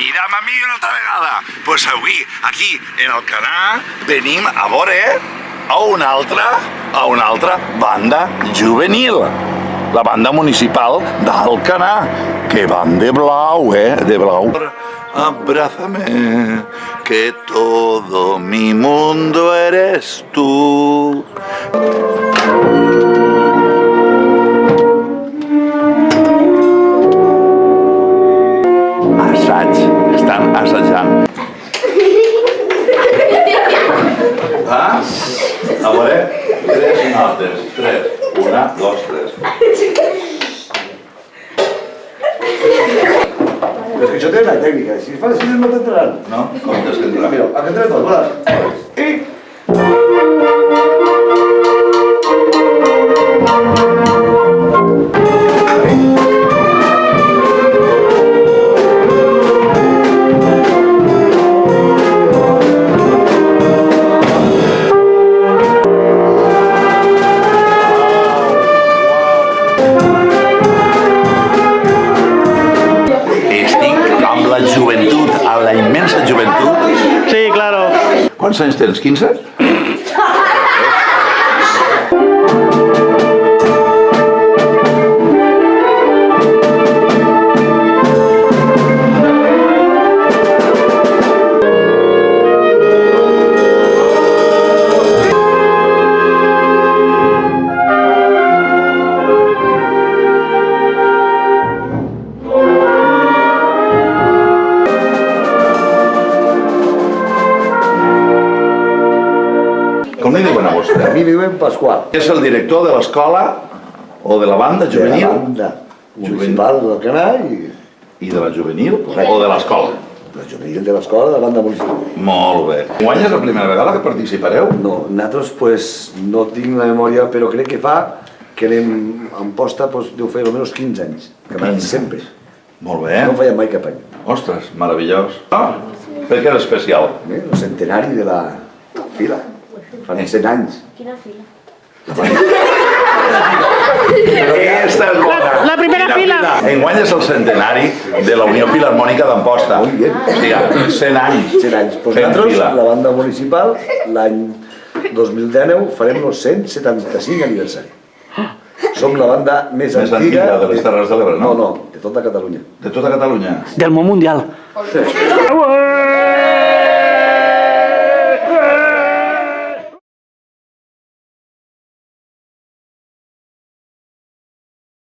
mira'm a mi una altra vegada. Doncs pues avui, aquí, en el canal, venim a veure a una altra, a una altra banda juvenil. La banda municipal d'Alcanar, que van de blau, eh? De blau. Abrázame, que todo mi mundo eres tú. Estan assajant. Ah? A veure, tres notes, tres. Una, dos, tres. Però és que això té una tècnica, si fas així no t'entraran. No? Com t'escendrà? Mira, a que entres dos, voilà. I... joventut, amb la immensa joventut. Sí, claro. Quants anys tens? 15? Com li diuen a vostè? A mi diuen Pasqual, És el director de l'escola o de la banda de la juvenil banda municipal del Canà i i de la juvenil o de l'escola? la juvenil de l'escola de la banda municipal. Molt bé. Guany és la primera vegada que participareu? No, nosaltres pues, no tinc la memòria, però crec que fa que anem en posta pues, deu fer almenys 15 anys, que van 15. sempre. Molt bé. No fèiem mai cap any. Ostres, meravellós. Ah, per què és especial? El centenari de la fila. Fan 100 anys. Quina fila? Aquesta és bona. La- la primera fila. Enguany és el centenari de la Unió Filarmònica d'Amposta. Muy bien. Hòstia, 100 anys. 100 anys. Pues nosaltres, fila. la banda municipal, l'any 2019 farem el 175 aniversari. Som la banda més, Més antiga de les Terres de l'Ebre, no? No, no, de tota Catalunya. De tota Catalunya. Del món mundial.